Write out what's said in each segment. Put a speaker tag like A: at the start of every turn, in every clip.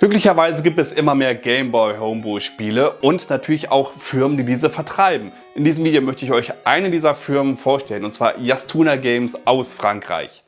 A: Glücklicherweise gibt es immer mehr Gameboy Homebrew Spiele und natürlich auch Firmen, die diese vertreiben. In diesem Video möchte ich euch eine dieser Firmen vorstellen und zwar Yastuna Games aus Frankreich.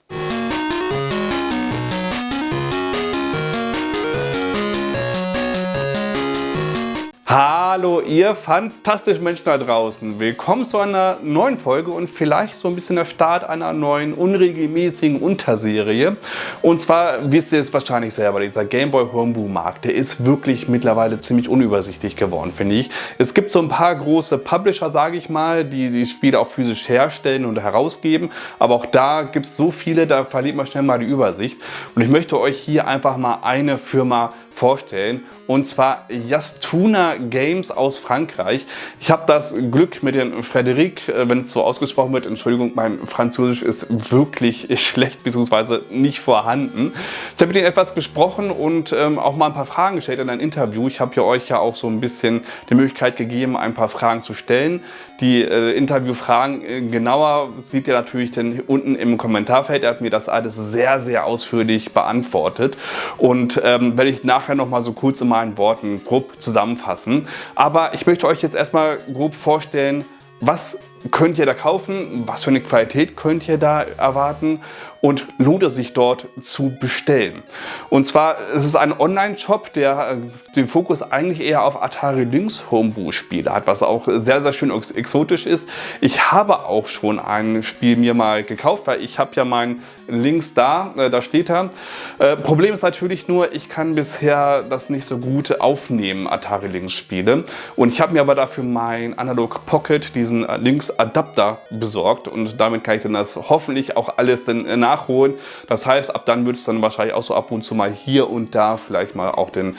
A: Hallo ihr fantastischen Menschen da draußen. Willkommen zu einer neuen Folge und vielleicht so ein bisschen der Start einer neuen unregelmäßigen Unterserie. Und zwar wisst ihr es wahrscheinlich selber, dieser Gameboy Homebrew Markt, der ist wirklich mittlerweile ziemlich unübersichtlich geworden, finde ich. Es gibt so ein paar große Publisher, sage ich mal, die die Spiele auch physisch herstellen und herausgeben. Aber auch da gibt es so viele, da verliert man schnell mal die Übersicht. Und ich möchte euch hier einfach mal eine Firma vorstellen und zwar Yastuna Games aus Frankreich. Ich habe das Glück mit den Frederic, äh, wenn es so ausgesprochen wird, Entschuldigung, mein Französisch ist wirklich schlecht bzw. nicht vorhanden. Ich habe mit ihnen etwas gesprochen und ähm, auch mal ein paar Fragen gestellt in einem Interview. Ich habe ja euch ja auch so ein bisschen die Möglichkeit gegeben, ein paar Fragen zu stellen. Die äh, Interviewfragen äh, genauer sieht ihr natürlich dann unten im Kommentarfeld. Er hat mir das alles sehr, sehr ausführlich beantwortet und ähm, werde ich nachher noch mal so kurz in meinen Worten grob zusammenfassen. Aber ich möchte euch jetzt erstmal grob vorstellen, was könnt ihr da kaufen, was für eine Qualität könnt ihr da erwarten und lohnt es sich dort zu bestellen. Und zwar es ist ein Online-Shop, der äh, den Fokus eigentlich eher auf Atari Lynx Homebrew-Spiele hat, was auch sehr, sehr schön exotisch ist. Ich habe auch schon ein Spiel mir mal gekauft, weil ich habe ja mein Links da, äh, da steht er. Äh, Problem ist natürlich nur, ich kann bisher das nicht so gut aufnehmen, Atari Lynx Spiele. Und ich habe mir aber dafür mein Analog Pocket, diesen äh, Lynx Adapter besorgt und damit kann ich dann das hoffentlich auch alles dann äh, nachholen. Das heißt, ab dann wird es dann wahrscheinlich auch so ab und zu mal hier und da vielleicht mal auch den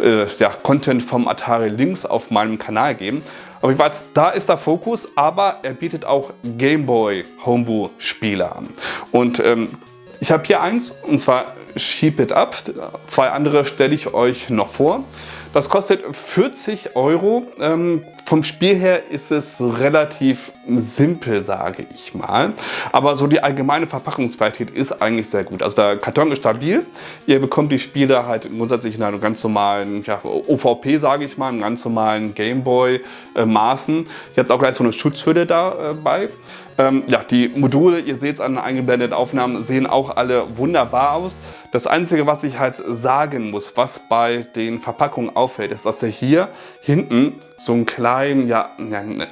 A: äh, ja, Content vom Atari Lynx auf meinem Kanal geben. Aber weiß, da ist der Fokus, aber er bietet auch Gameboy Homebrew Spiele an. Und ähm, ich habe hier eins und zwar Sheep It Up. Zwei andere stelle ich euch noch vor. Das kostet 40 Euro. Ähm, vom Spiel her ist es relativ simpel, sage ich mal. Aber so die allgemeine Verpackungsqualität ist eigentlich sehr gut. Also der Karton ist stabil. Ihr bekommt die Spiele halt grundsätzlich in einem ganz normalen ja, OVP, sage ich mal, in ganz normalen Gameboy äh. Ihr habt auch gleich so eine Schutzhülle dabei. Äh, ähm, ja, die Module, ihr seht es an den eingeblendeten Aufnahmen, sehen auch alle wunderbar aus. Das Einzige, was ich halt sagen muss, was bei den Verpackungen auffällt, ist, dass ihr hier hinten so einen kleinen, ja,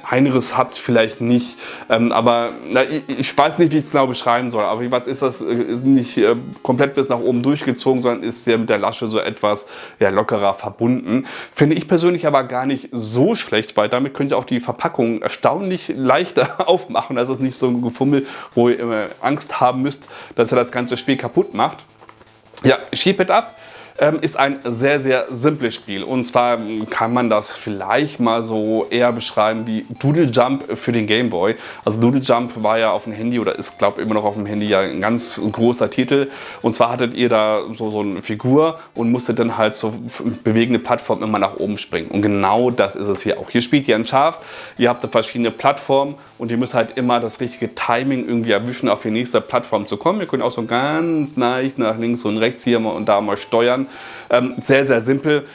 A: Einriss habt vielleicht nicht, ähm, aber na, ich, ich, weiß nicht, wie ich es genau beschreiben soll, aber was ist das ist nicht äh, komplett bis nach oben durchgezogen, sondern ist ja mit der Lasche so etwas ja, lockerer verbunden. Finde ich persönlich aber gar nicht so schlecht, weil damit könnt ihr auch die Verpackung erstaunlich leichter aufmachen. Das ist nicht so ein Gefummel, wo ihr immer Angst haben müsst, dass ihr das ganze Spiel kaputt macht. Ja, It Up ähm, ist ein sehr, sehr simples Spiel. Und zwar kann man das vielleicht mal so eher beschreiben wie Doodle Jump für den Game Boy. Also Doodle Jump war ja auf dem Handy oder ist, glaube ich, immer noch auf dem Handy ja ein ganz großer Titel. Und zwar hattet ihr da so, so eine Figur und musstet dann halt so bewegende Plattformen immer nach oben springen. Und genau das ist es hier auch. Hier spielt ihr ein Schaf, ihr habt verschiedene Plattformen und ihr müsst halt immer das richtige Timing irgendwie erwischen, auf die nächste Plattform zu kommen. Ihr könnt auch so ganz leicht nach links und rechts hier und da mal steuern. Ähm, sehr, sehr simpel.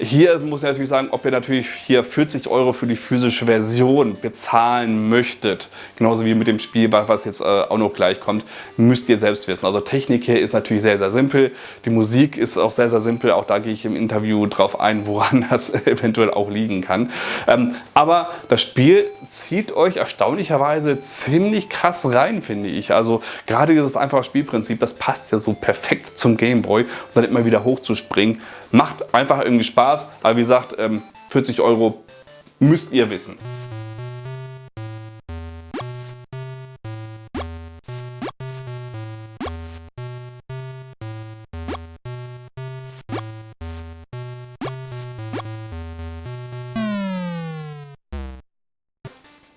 A: Hier muss ich natürlich sagen, ob ihr natürlich hier 40 Euro für die physische Version bezahlen möchtet, genauso wie mit dem Spiel, was jetzt äh, auch noch gleich kommt, müsst ihr selbst wissen. Also Technik hier ist natürlich sehr, sehr simpel. Die Musik ist auch sehr, sehr simpel. Auch da gehe ich im Interview drauf ein, woran das eventuell auch liegen kann. Ähm, aber das Spiel zieht euch erstaunlicherweise ziemlich krass rein, finde ich. Also gerade dieses einfache Spielprinzip, das passt ja so perfekt zum Gameboy, um dann immer wieder hochzuspringen. Macht einfach irgendwie Spaß, aber wie gesagt, 40 ähm, Euro müsst ihr wissen.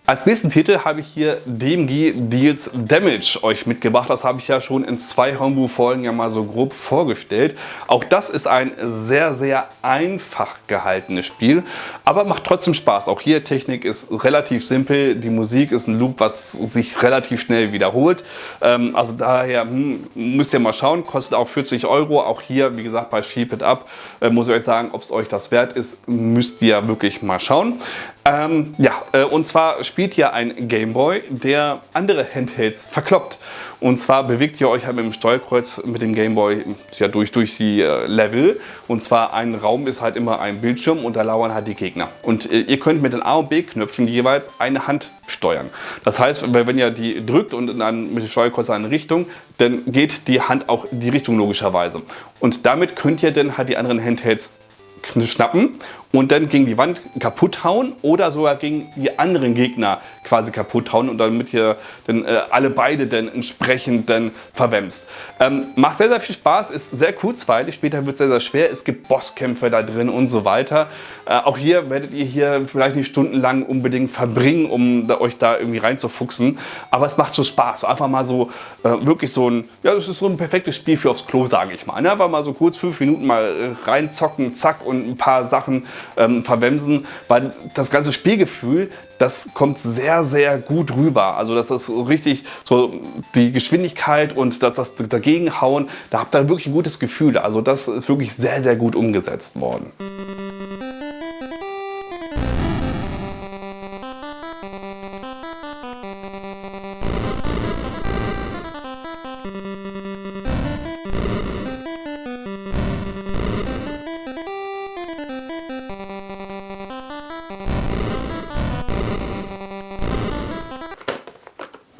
A: Als nächsten Titel habe ich hier DMG Deals Damage euch mitgebracht. Das habe ich ja schon in zwei Homebrew-Folgen ja mal so grob vorgestellt. Auch das ist ein sehr, sehr einfach gehaltenes Spiel, aber macht trotzdem Spaß. Auch hier Technik ist relativ simpel. Die Musik ist ein Loop, was sich relativ schnell wiederholt. Ähm, also daher hm, müsst ihr mal schauen. Kostet auch 40 Euro. Auch hier, wie gesagt, bei Sheep It Up äh, muss ich euch sagen, ob es euch das wert ist, müsst ihr wirklich mal schauen. Ähm, ja, äh, und zwar spielt hier ein Gameboy, der andere Handhelds verkloppt. Und zwar bewegt ihr euch halt mit dem Steuerkreuz mit dem Gameboy ja, durch, durch die äh, Level. Und zwar ein Raum ist halt immer ein Bildschirm und da lauern halt die Gegner. Und äh, ihr könnt mit den A und B Knöpfen jeweils eine Hand steuern. Das heißt, wenn ihr die drückt und dann mit dem Steuerkreuz in eine Richtung, dann geht die Hand auch in die Richtung logischerweise. Und damit könnt ihr dann halt die anderen Handhelds schnappen und dann gegen die Wand kaputt hauen oder sogar gegen die anderen Gegner quasi kaputt hauen und damit ihr dann äh, alle beide dann entsprechend dann verwemst. Ähm, macht sehr, sehr viel Spaß, ist sehr kurzweilig, später wird es sehr, sehr schwer. Es gibt Bosskämpfe da drin und so weiter. Äh, auch hier werdet ihr hier vielleicht nicht stundenlang unbedingt verbringen, um da, euch da irgendwie reinzufuchsen. Aber es macht schon Spaß. Einfach mal so äh, wirklich so ein, ja, das ist so ein perfektes Spiel für aufs Klo, sage ich mal. Ne? Einfach mal so kurz fünf Minuten mal äh, reinzocken, zack und ein paar Sachen ähm, verwemsen, weil das ganze Spielgefühl, das kommt sehr, sehr gut rüber. Also das ist richtig so die Geschwindigkeit und das, das Dagegenhauen, da habt ihr wirklich ein gutes Gefühl. Also das ist wirklich sehr, sehr gut umgesetzt worden.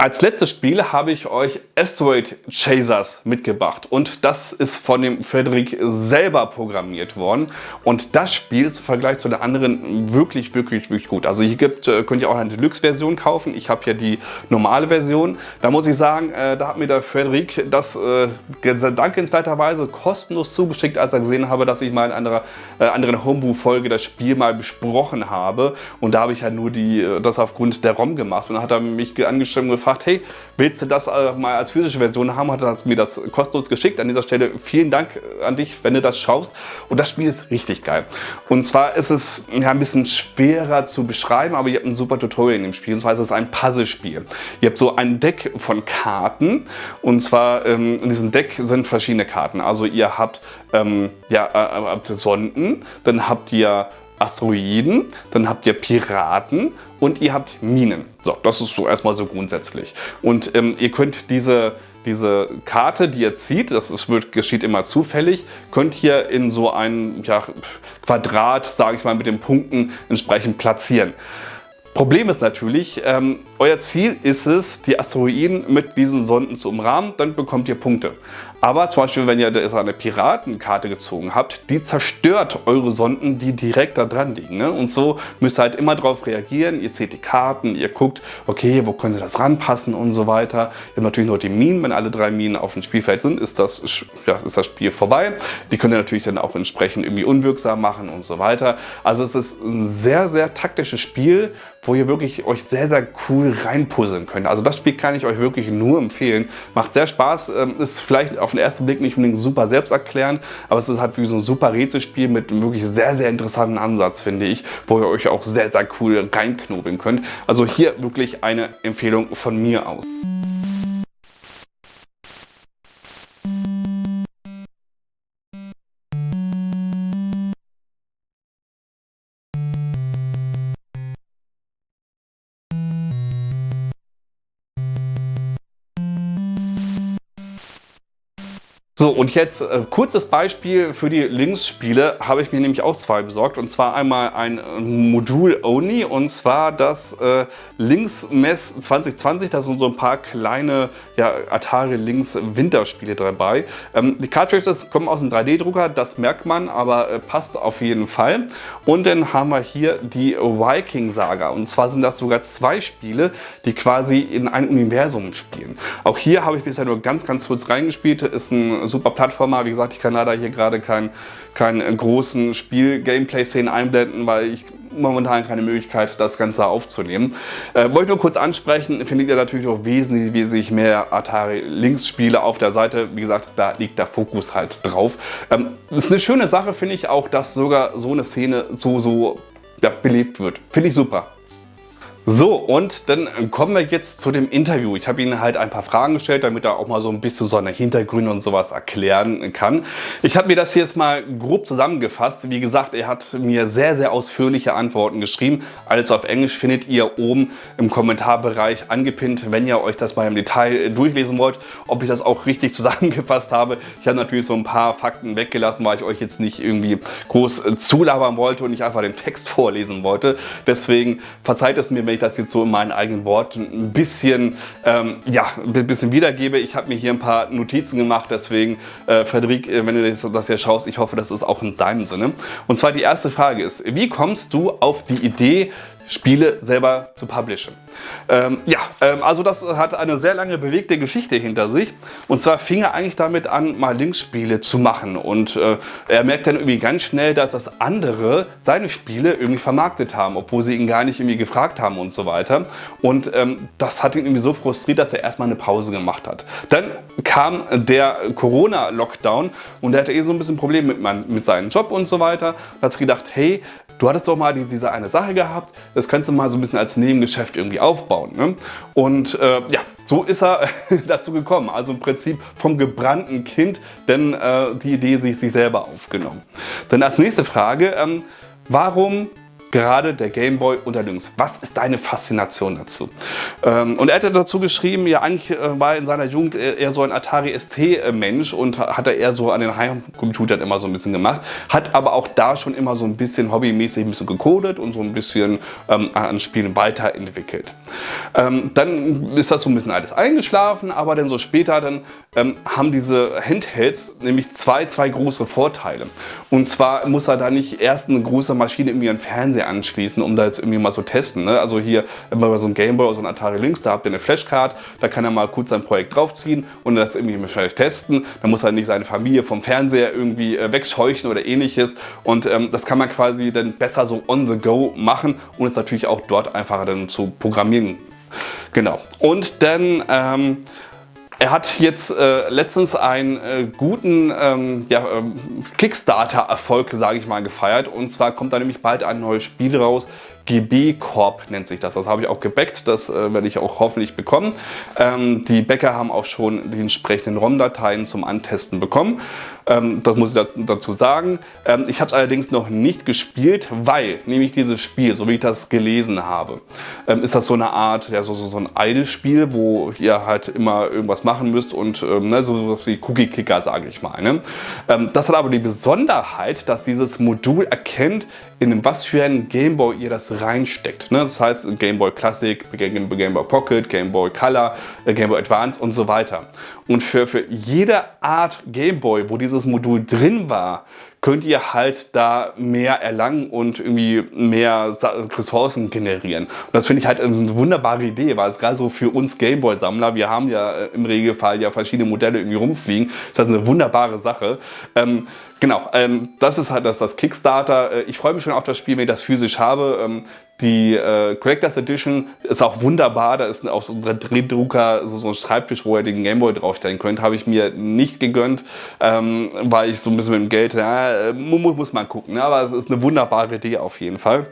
A: Als letztes Spiel habe ich euch Asteroid Chasers mitgebracht und das ist von dem Frederik selber programmiert worden und das Spiel ist im Vergleich zu den anderen wirklich, wirklich, wirklich gut. Also hier gibt, äh, könnt ihr auch eine Deluxe-Version kaufen, ich habe hier die normale Version. Da muss ich sagen, äh, da hat mir der Frederik das äh, dankenswerterweise kostenlos zugeschickt, als er gesehen habe, dass ich mal in einer anderen Homebrew-Folge das Spiel mal besprochen habe und da habe ich ja nur die, das aufgrund der ROM gemacht und dann hat er mich angeschrieben gefragt, gefragt, hey, willst du das äh, mal als physische Version haben? Hat er mir das kostenlos geschickt. An dieser Stelle vielen Dank an dich, wenn du das schaust. Und das Spiel ist richtig geil. Und zwar ist es ja, ein bisschen schwerer zu beschreiben, aber ihr habt ein super Tutorial in dem Spiel. Und zwar ist es ein Puzzlespiel. Ihr habt so ein Deck von Karten. Und zwar ähm, in diesem Deck sind verschiedene Karten. Also ihr habt, ähm, ja, äh, habt Sonden, dann habt ihr Asteroiden, dann habt ihr Piraten und ihr habt Minen. So, das ist so erstmal so grundsätzlich. Und ähm, ihr könnt diese, diese Karte, die ihr zieht, das ist, wird, geschieht immer zufällig, könnt ihr in so ein ja, Quadrat, sage ich mal, mit den Punkten entsprechend platzieren. Problem ist natürlich, ähm, euer Ziel ist es, die Asteroiden mit diesen Sonden zu umrahmen, dann bekommt ihr Punkte. Aber zum Beispiel, wenn ihr eine Piratenkarte gezogen habt, die zerstört eure Sonden, die direkt da dran liegen. Ne? Und so müsst ihr halt immer darauf reagieren. Ihr zählt die Karten, ihr guckt, okay, wo können sie das ranpassen und so weiter. Ihr habt natürlich noch die Minen. Wenn alle drei Minen auf dem Spielfeld sind, ist das, ja, ist das Spiel vorbei. Die könnt ihr natürlich dann auch entsprechend irgendwie unwirksam machen und so weiter. Also es ist ein sehr, sehr taktisches Spiel, wo ihr wirklich euch sehr, sehr cool reinpuzzeln könnt. Also das Spiel kann ich euch wirklich nur empfehlen. Macht sehr Spaß, ähm, ist vielleicht auf den ersten Blick nicht unbedingt super selbsterklärend, aber es ist halt wie so ein super Rätselspiel mit einem wirklich sehr, sehr interessanten Ansatz, finde ich, wo ihr euch auch sehr, sehr cool reinknobeln könnt. Also hier wirklich eine Empfehlung von mir aus. Und jetzt äh, kurzes Beispiel für die Linksspiele habe ich mir nämlich auch zwei besorgt. Und zwar einmal ein äh, Modul Only und zwar das äh, Links Mess 2020. Da sind so ein paar kleine ja, Atari Links Winterspiele dabei. Ähm, die Cartridges kommen aus einem 3D-Drucker, das merkt man, aber äh, passt auf jeden Fall. Und dann haben wir hier die Viking Saga. Und zwar sind das sogar zwei Spiele, die quasi in einem Universum spielen. Auch hier habe ich bisher nur ganz, ganz kurz reingespielt. Ist ein super Plattformer. Wie gesagt, ich kann leider hier gerade keinen kein großen Spiel-Gameplay-Szenen einblenden, weil ich momentan keine Möglichkeit, das Ganze aufzunehmen. Äh, wollte nur kurz ansprechen, findet ihr natürlich auch wesentlich, wesentlich mehr Atari Lynx Spiele auf der Seite. Wie gesagt, da liegt der Fokus halt drauf. Ähm, ist eine schöne Sache, finde ich auch, dass sogar so eine Szene so, so ja, belebt wird. Finde ich super. So, und dann kommen wir jetzt zu dem Interview. Ich habe Ihnen halt ein paar Fragen gestellt, damit er auch mal so ein bisschen so eine Hintergründe und sowas erklären kann. Ich habe mir das jetzt mal grob zusammengefasst. Wie gesagt, er hat mir sehr, sehr ausführliche Antworten geschrieben. Alles auf Englisch findet ihr oben im Kommentarbereich angepinnt, wenn ihr euch das mal im Detail durchlesen wollt, ob ich das auch richtig zusammengefasst habe. Ich habe natürlich so ein paar Fakten weggelassen, weil ich euch jetzt nicht irgendwie groß zulabern wollte und nicht einfach den Text vorlesen wollte. Deswegen verzeiht es mir, wenn ich das jetzt so in meinen eigenen Worten ein bisschen, ähm, ja, ein bisschen wiedergebe. Ich habe mir hier ein paar Notizen gemacht, deswegen, äh, Frederik, äh, wenn du das hier schaust, ich hoffe, das ist auch in deinem Sinne. Und zwar die erste Frage ist, wie kommst du auf die Idee, Spiele selber zu publishen. Ähm, ja, ähm, also das hat eine sehr lange bewegte Geschichte hinter sich. Und zwar fing er eigentlich damit an, mal Linksspiele zu machen. Und äh, er merkt dann irgendwie ganz schnell, dass das andere seine Spiele irgendwie vermarktet haben, obwohl sie ihn gar nicht irgendwie gefragt haben und so weiter. Und ähm, das hat ihn irgendwie so frustriert, dass er erstmal eine Pause gemacht hat. Dann kam der Corona-Lockdown und er hatte eh so ein bisschen Probleme mit, mit seinem Job und so weiter. Da hat sich gedacht, hey, du hattest doch mal diese eine Sache gehabt, das kannst du mal so ein bisschen als Nebengeschäft irgendwie aufbauen. Ne? Und äh, ja, so ist er dazu gekommen. Also im Prinzip vom gebrannten Kind, denn äh, die Idee sich, sich selber aufgenommen. Dann als nächste Frage, ähm, warum gerade der Gameboy unter Links. Was ist deine Faszination dazu? Ähm, und er hat dazu geschrieben, ja eigentlich äh, war in seiner Jugend eher so ein Atari ST-Mensch und hat er eher so an den Heimcomputern immer so ein bisschen gemacht, hat aber auch da schon immer so ein bisschen hobbymäßig ein bisschen gecodet und so ein bisschen ähm, an Spielen weiterentwickelt. Ähm, dann ist das so ein bisschen alles eingeschlafen, aber dann so später dann ähm, haben diese Handhelds nämlich zwei, zwei große Vorteile. Und zwar muss er da nicht erst eine große Maschine irgendwie einen Fernseher Fernseher anschließen, um da jetzt irgendwie mal so testen. Ne? Also hier bei so einem Gameboy oder so ein Atari Lynx, da habt ihr eine Flashcard, da kann er mal kurz sein Projekt draufziehen und das irgendwie wahrscheinlich testen. Da muss er nicht seine Familie vom Fernseher irgendwie äh, wegscheuchen oder ähnliches. Und ähm, das kann man quasi dann besser so on the go machen und es natürlich auch dort einfacher dann zu programmieren. Genau. Und dann ähm, er hat jetzt äh, letztens einen äh, guten ähm, ja, ähm, Kickstarter-Erfolg, sage ich mal, gefeiert. Und zwar kommt da nämlich bald ein neues Spiel raus, GB Corp nennt sich das. Das habe ich auch gebackt, das äh, werde ich auch hoffentlich bekommen. Ähm, die Bäcker haben auch schon die entsprechenden ROM-Dateien zum Antesten bekommen. Ähm, das muss ich dazu sagen. Ähm, ich habe es allerdings noch nicht gespielt, weil nämlich dieses Spiel, so wie ich das gelesen habe, ähm, ist das so eine Art, ja, so, so, so ein Idle-Spiel, wo ihr halt immer irgendwas machen müsst und ähm, ne, so wie Cookie-Clicker, sage ich mal. Ne? Ähm, das hat aber die Besonderheit, dass dieses Modul erkennt, in was für ein Gameboy ihr das reinsteckt. Ne? Das heißt Gameboy Classic, Gameboy Pocket, Gameboy Color, äh, Gameboy Advance und so weiter. Und für, für jede Art Gameboy, wo dieses Modul drin war, könnt ihr halt da mehr erlangen und irgendwie mehr Ressourcen generieren. Und das finde ich halt eine wunderbare Idee, weil es gerade so für uns Gameboy-Sammler, wir haben ja äh, im Regelfall ja verschiedene Modelle irgendwie rumfliegen, das ist eine wunderbare Sache. Ähm, Genau, ähm, das ist halt das, das Kickstarter. Äh, ich freue mich schon auf das Spiel, wenn ich das physisch habe. Ähm, die äh, Collectors Edition ist auch wunderbar. Da ist auch so ein Drehdrucker, so, so ein Schreibtisch, wo ihr den Gameboy draufstellen könnt. Habe ich mir nicht gegönnt, ähm, weil ich so ein bisschen mit dem Geld, äh, muss, muss man gucken. Ne? Aber es ist eine wunderbare Idee auf jeden Fall.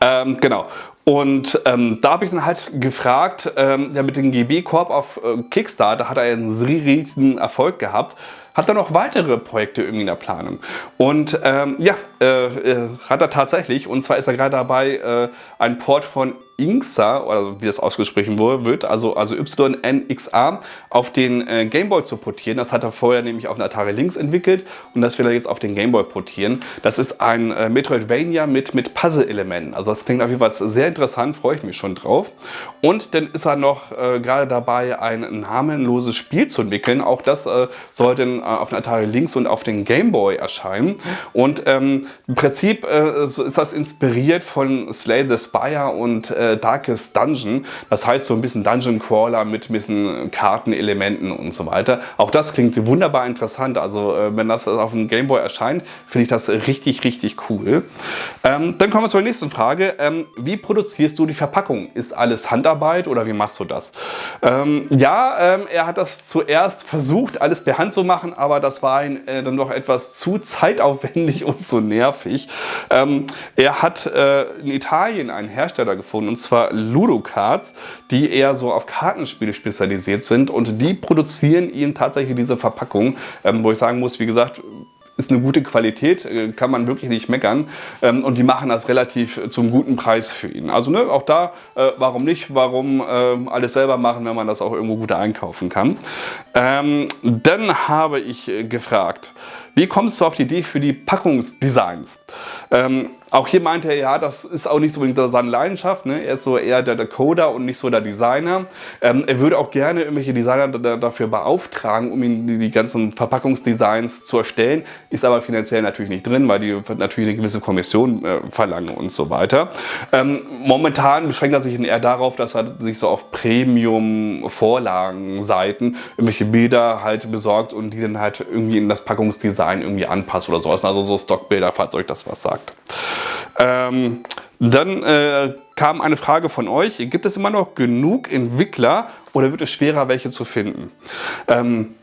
A: Ähm, genau. Und ähm, da habe ich dann halt gefragt, ähm, ja, mit dem GB Corp auf äh, Kickstarter hat er einen riesigen Erfolg gehabt hat er noch weitere Projekte irgendwie in der Planung. Und ähm, ja, äh, äh, hat er tatsächlich. Und zwar ist er gerade dabei, äh, ein Port von Inxa, oder wie das ausgesprochen wird, also, also YNXA, auf den äh, Gameboy zu portieren. Das hat er vorher nämlich auf den Atari Lynx entwickelt und das will er jetzt auf den Gameboy portieren. Das ist ein äh, Metroidvania mit, mit Puzzle-Elementen. Also das klingt auf jeden Fall sehr interessant, freue ich mich schon drauf. Und dann ist er noch äh, gerade dabei, ein namenloses Spiel zu entwickeln. Auch das äh, soll dann äh, auf den Atari Lynx und auf den Gameboy erscheinen. Und ähm, im Prinzip äh, ist das inspiriert von Slay the Spire und äh, Darkest Dungeon. Das heißt so ein bisschen Dungeon Crawler mit ein bisschen Kartenelementen und so weiter. Auch das klingt wunderbar interessant. Also äh, wenn das auf dem Gameboy erscheint, finde ich das richtig, richtig cool. Ähm, dann kommen wir zur nächsten Frage. Ähm, wie produzierst du die Verpackung? Ist alles Handarbeit oder wie machst du das? Ähm, ja, ähm, er hat das zuerst versucht, alles per Hand zu machen, aber das war ihm äh, dann doch etwas zu zeitaufwendig und so nervig. Ähm, er hat äh, in Italien einen Hersteller gefunden, und zwar Ludocards, die eher so auf Kartenspiele spezialisiert sind und die produzieren ihm tatsächlich diese Verpackung, ähm, wo ich sagen muss, wie gesagt, ist eine gute Qualität, äh, kann man wirklich nicht meckern. Ähm, und die machen das relativ zum guten Preis für ihn. Also ne, auch da, äh, warum nicht? Warum äh, alles selber machen, wenn man das auch irgendwo gut einkaufen kann? Ähm, dann habe ich gefragt, wie kommst du auf die Idee für die Packungsdesigns? Ähm, auch hier meinte er, ja, das ist auch nicht so seine Leidenschaft. Ne? Er ist so eher der Coder und nicht so der Designer. Ähm, er würde auch gerne irgendwelche Designer dafür beauftragen, um ihm die, die, ganzen Verpackungsdesigns zu erstellen. Ist aber finanziell natürlich nicht drin, weil die natürlich eine gewisse Kommission äh, verlangen und so weiter. Ähm, momentan beschränkt er sich eher darauf, dass er sich so auf Premium-Vorlagenseiten irgendwelche Bilder halt besorgt und die dann halt irgendwie in das Packungsdesign irgendwie anpasst oder sowas. Also so Stockbilder, falls euch das was sagt. Ähm, dann äh, kam eine Frage von euch, gibt es immer noch genug Entwickler oder wird es schwerer, welche zu finden? Ähm,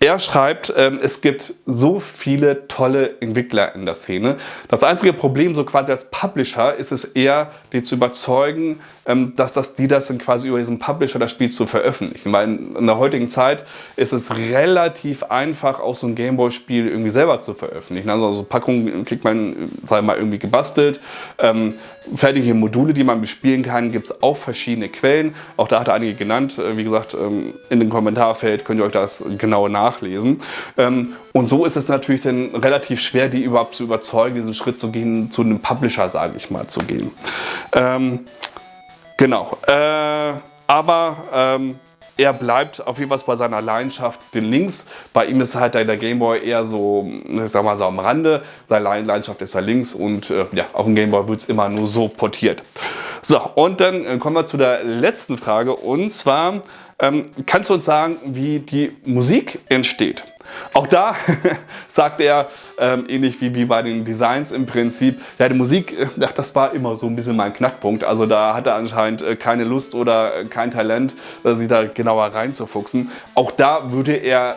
A: er schreibt, ähm, es gibt so viele tolle Entwickler in der Szene. Das einzige Problem so quasi als Publisher ist es eher, die zu überzeugen, ähm, dass das, die das dann quasi über diesen Publisher das Spiel zu veröffentlichen. Weil in, der heutigen Zeit ist es relativ einfach, auch so ein Gameboy-Spiel irgendwie selber zu veröffentlichen. Also, also Packungen kriegt man, sagen wir mal, irgendwie gebastelt. Ähm, fertige Module, die man bespielen kann, gibt es auch verschiedene Quellen. Auch da hat er einige genannt. Äh, wie gesagt, in dem Kommentarfeld könnt ihr euch das genau nachlesen nachlesen. Ähm, und so ist es natürlich dann relativ schwer, die überhaupt zu überzeugen, diesen Schritt zu gehen, zu einem Publisher, sage ich mal, zu gehen. Ähm, genau. Äh, aber ähm, er bleibt auf jeden Fall bei seiner Leidenschaft den Links. Bei ihm ist halt der Gameboy eher so, ich sag mal so am Rande. Seine Leidenschaft ist er links und äh, ja, auf dem Gameboy wird es immer nur so portiert. So, und dann äh, kommen wir zu der letzten Frage und zwar, ähm, kannst du uns sagen, wie die Musik entsteht? Auch da sagt er, ähm, ähnlich wie, wie bei den Designs im Prinzip, ja die Musik, äh, ach, das war immer so ein bisschen mein Knackpunkt. Also da hat er anscheinend äh, keine Lust oder äh, kein Talent, sich da genauer reinzufuchsen. Auch da würde er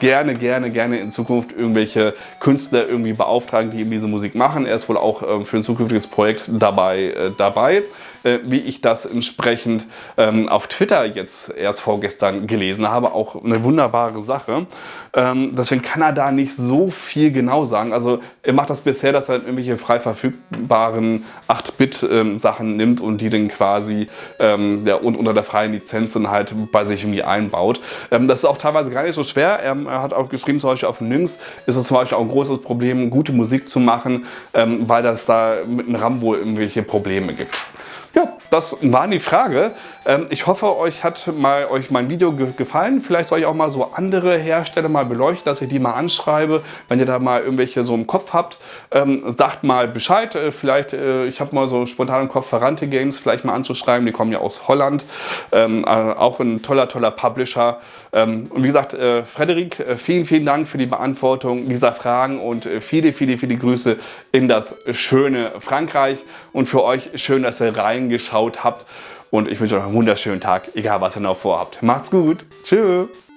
A: gerne, gerne, gerne in Zukunft irgendwelche Künstler irgendwie beauftragen, die eben diese Musik machen. Er ist wohl auch äh, für ein zukünftiges Projekt dabei. Äh, dabei. Äh, wie ich das entsprechend ähm, auf Twitter jetzt erst vorgestern gelesen habe. Auch eine wunderbare Sache. Ähm, deswegen kann er da nicht so viel genau sagen. Also er macht das bisher, dass er irgendwelche frei verfügbaren 8-Bit-Sachen ähm, nimmt und die dann quasi ähm, ja, und unter der freien Lizenz dann halt bei sich irgendwie einbaut. Ähm, das ist auch teilweise gar nicht so schwer. Er, er, hat auch geschrieben, zum Beispiel auf Nynx ist es zum Beispiel auch ein großes Problem, gute Musik zu machen, ähm, weil das da mit einem RAM wohl irgendwelche Probleme gibt. Ja, das war die Frage. Ähm, ich hoffe, euch hat mal, euch mein Video gefallen. Vielleicht soll ich auch mal so andere Hersteller mal beleuchten, dass ich die mal anschreibe. Wenn ihr da mal irgendwelche so im Kopf habt, ähm, sagt mal Bescheid. Äh, vielleicht, äh, ich habe mal so spontan im Kopf Ferrante Games vielleicht mal anzuschreiben. Die kommen ja aus Holland. Ähm, äh, auch ein toller, toller Publisher. und wie gesagt, Frederik, vielen, vielen Dank für die Beantwortung dieser Fragen und viele, viele, viele Grüße in das schöne Frankreich. Und für euch schön, dass ihr reingeschaut habt. Und ich wünsche euch einen wunderschönen Tag, egal was ihr noch vorhabt. Macht's gut. Tschüss.